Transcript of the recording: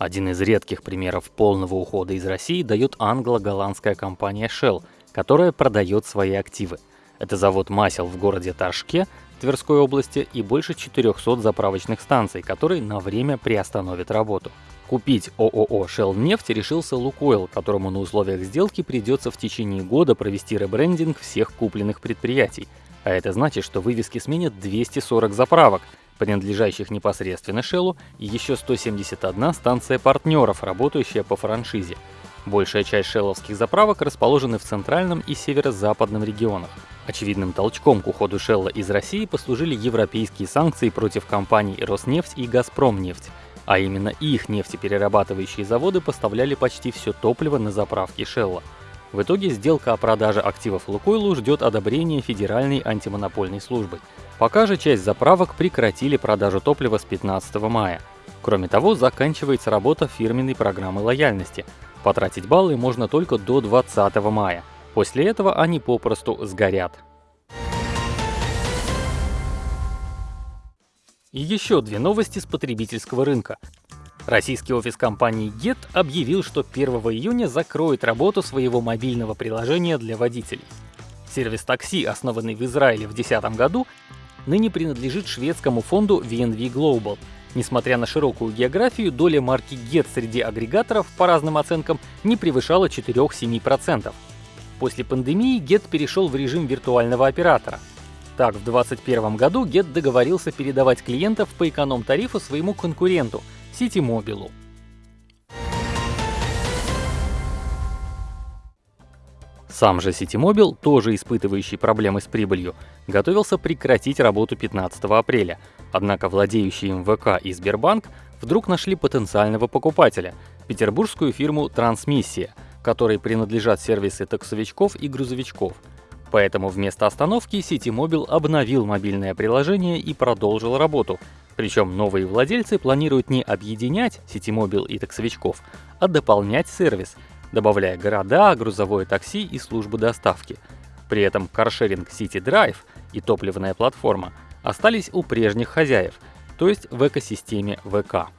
Один из редких примеров полного ухода из России дает англо-голландская компания Shell, которая продает свои активы. Это завод масел в городе Ташке, Тверской области и больше 400 заправочных станций, которые на время приостановят работу. Купить ООО Shell нефть решился Лукойл, которому на условиях сделки придется в течение года провести ребрендинг всех купленных предприятий. А это значит, что вывески сменят 240 заправок, принадлежащих непосредственно Shell, и еще 171 станция партнеров, работающая по франшизе. Большая часть шелловских заправок расположены в центральном и северо-западном регионах. Очевидным толчком к уходу Шелла из России послужили европейские санкции против компаний Роснефть и Газпромнефть, а именно их нефтеперерабатывающие заводы поставляли почти все топливо на заправки Шелла. В итоге сделка о продаже активов Лукойлу ждет одобрения Федеральной антимонопольной службы. Пока же часть заправок прекратили продажу топлива с 15 мая. Кроме того, заканчивается работа фирменной программы лояльности. Потратить баллы можно только до 20 мая. После этого они попросту сгорят. И еще две новости с потребительского рынка. Российский офис компании Get объявил, что 1 июня закроет работу своего мобильного приложения для водителей. Сервис такси, основанный в Израиле в 2010 году, ныне принадлежит шведскому фонду VNV Global. Несмотря на широкую географию, доля марки Get среди агрегаторов, по разным оценкам, не превышала 4-7%. После пандемии Get перешел в режим виртуального оператора. Так, в 2021 году Get договорился передавать клиентов по эконом-тарифу своему конкуренту – Ситимобилу. Сам же Ситимобил, тоже испытывающий проблемы с прибылью, готовился прекратить работу 15 апреля, однако владеющие им ВК и Сбербанк вдруг нашли потенциального покупателя – петербургскую фирму «Трансмиссия», которой принадлежат сервисы таксовичков и грузовичков. Поэтому вместо остановки Ситимобил обновил мобильное приложение и продолжил работу – причем новые владельцы планируют не объединять Ситимобил и таксовичков, а дополнять сервис, добавляя города, грузовое такси и службы доставки. При этом каршеринг City Drive и топливная платформа остались у прежних хозяев, то есть в экосистеме ВК.